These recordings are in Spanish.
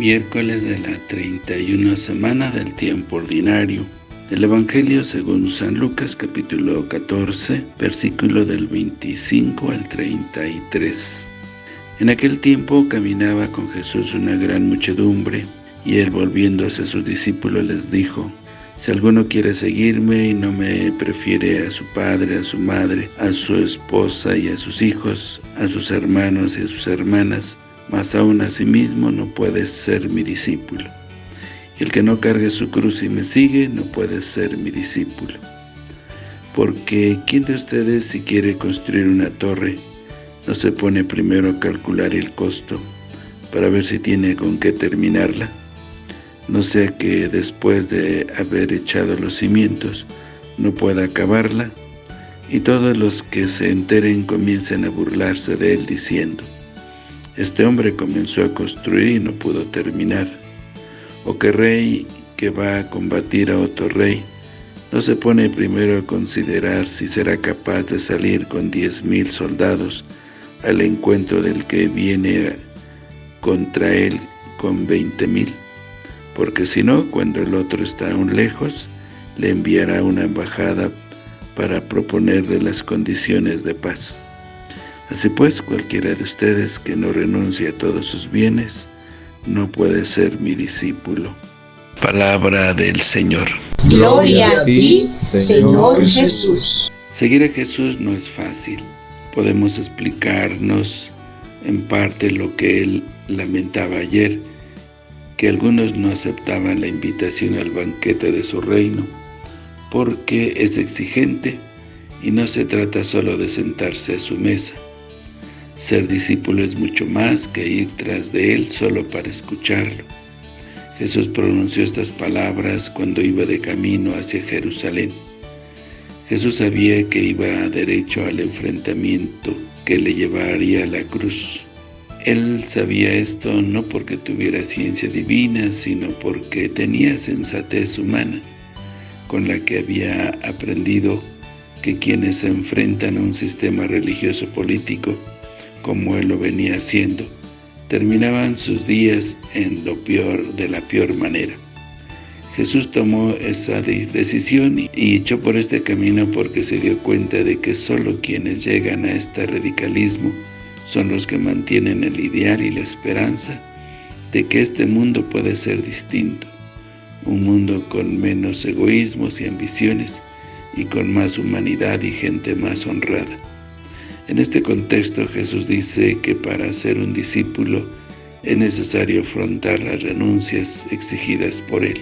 Miércoles de la 31 semana del tiempo ordinario. Del Evangelio según San Lucas capítulo 14, versículo del 25 al 33. En aquel tiempo caminaba con Jesús una gran muchedumbre, y él volviéndose a sus discípulos les dijo, si alguno quiere seguirme y no me prefiere a su padre, a su madre, a su esposa y a sus hijos, a sus hermanos y a sus hermanas, mas aún a sí mismo no puede ser mi discípulo. Y el que no cargue su cruz y me sigue, no puede ser mi discípulo. Porque, ¿quién de ustedes si quiere construir una torre, no se pone primero a calcular el costo, para ver si tiene con qué terminarla? no sea que después de haber echado los cimientos no pueda acabarla, y todos los que se enteren comiencen a burlarse de él diciendo, este hombre comenzó a construir y no pudo terminar, o que rey que va a combatir a otro rey, no se pone primero a considerar si será capaz de salir con diez mil soldados al encuentro del que viene contra él con veinte mil. Porque si no, cuando el otro está aún lejos, le enviará una embajada para proponerle las condiciones de paz. Así pues, cualquiera de ustedes que no renuncie a todos sus bienes, no puede ser mi discípulo. Palabra del Señor. Gloria a ti, Señor Jesús. Seguir a Jesús no es fácil. Podemos explicarnos en parte lo que él lamentaba ayer, que algunos no aceptaban la invitación al banquete de su reino, porque es exigente y no se trata solo de sentarse a su mesa. Ser discípulo es mucho más que ir tras de él solo para escucharlo. Jesús pronunció estas palabras cuando iba de camino hacia Jerusalén. Jesús sabía que iba derecho al enfrentamiento que le llevaría a la cruz. Él sabía esto no porque tuviera ciencia divina, sino porque tenía sensatez humana, con la que había aprendido que quienes se enfrentan a un sistema religioso político, como él lo venía haciendo, terminaban sus días en lo peor de la peor manera. Jesús tomó esa decisión y echó por este camino porque se dio cuenta de que solo quienes llegan a este radicalismo son los que mantienen el ideal y la esperanza de que este mundo puede ser distinto, un mundo con menos egoísmos y ambiciones y con más humanidad y gente más honrada. En este contexto Jesús dice que para ser un discípulo es necesario afrontar las renuncias exigidas por Él.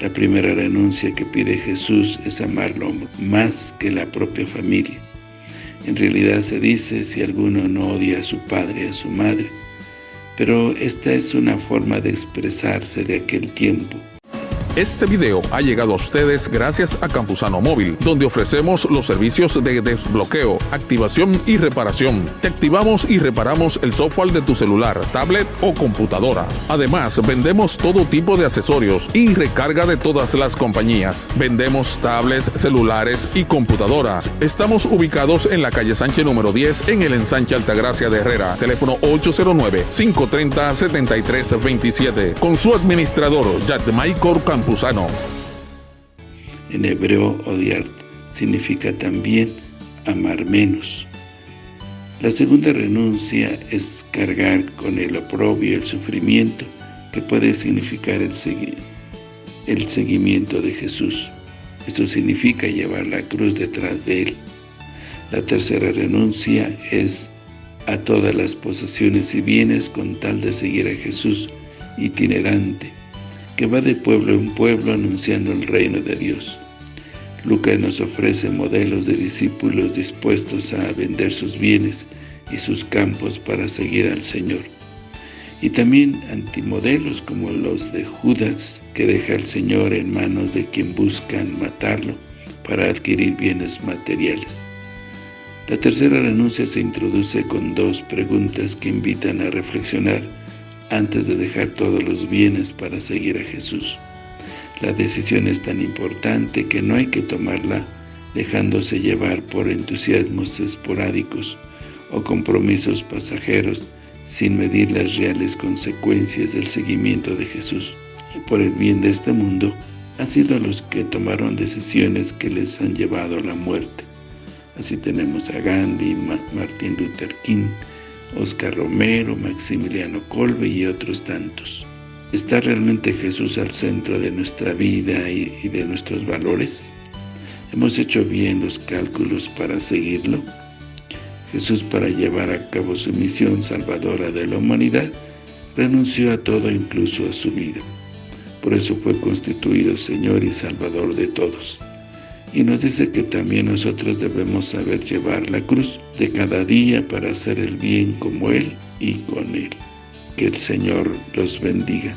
La primera renuncia que pide Jesús es amarlo más que la propia familia. En realidad se dice si alguno no odia a su padre, a su madre, pero esta es una forma de expresarse de aquel tiempo. Este video ha llegado a ustedes gracias a Campusano Móvil, donde ofrecemos los servicios de desbloqueo, activación y reparación. Te activamos y reparamos el software de tu celular, tablet o computadora. Además, vendemos todo tipo de accesorios y recarga de todas las compañías. Vendemos tablets, celulares y computadoras. Estamos ubicados en la calle Sánchez número 10 en el ensanche Altagracia de Herrera. Teléfono 809-530-7327. Con su administrador, Michael En hebreo, odiar significa también amar menos. La segunda renuncia es cargar con el oprobio el sufrimiento que puede significar el, el seguimiento de Jesús. Esto significa llevar la cruz detrás de Él. La tercera renuncia es a todas las posesiones y bienes con tal de seguir a Jesús itinerante, que va de pueblo en pueblo anunciando el reino de Dios. Lucas nos ofrece modelos de discípulos dispuestos a vender sus bienes y sus campos para seguir al Señor. Y también antimodelos como los de Judas, que deja al Señor en manos de quien buscan matarlo para adquirir bienes materiales. La tercera renuncia se introduce con dos preguntas que invitan a reflexionar antes de dejar todos los bienes para seguir a Jesús. La decisión es tan importante que no hay que tomarla dejándose llevar por entusiasmos esporádicos o compromisos pasajeros sin medir las reales consecuencias del seguimiento de Jesús. Y por el bien de este mundo, han sido los que tomaron decisiones que les han llevado a la muerte. Así tenemos a Gandhi, Martin Luther King, Oscar Romero, Maximiliano Kolbe y otros tantos. ¿Está realmente Jesús al centro de nuestra vida y de nuestros valores? ¿Hemos hecho bien los cálculos para seguirlo? Jesús, para llevar a cabo su misión salvadora de la humanidad, renunció a todo, incluso a su vida. Por eso fue constituido Señor y Salvador de todos. Y nos dice que también nosotros debemos saber llevar la cruz de cada día para hacer el bien como Él y con Él. Que el Señor los bendiga.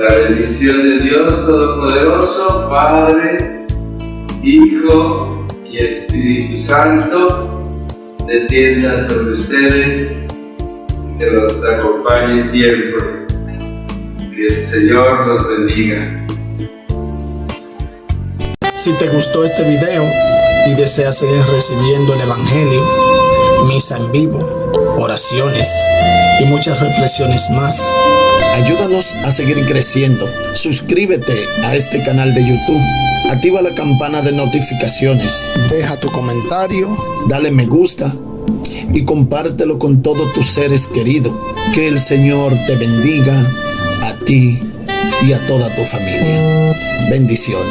La bendición de Dios Todopoderoso, Padre, Hijo y Espíritu Santo, descienda sobre ustedes, que los acompañe siempre. Que el Señor los bendiga. Si te gustó este video y deseas seguir recibiendo el Evangelio, misa en vivo, oraciones y muchas reflexiones más, Ayúdanos a seguir creciendo. Suscríbete a este canal de YouTube. Activa la campana de notificaciones. Deja tu comentario. Dale me gusta. Y compártelo con todos tus seres queridos. Que el Señor te bendiga a ti y a toda tu familia. Bendiciones.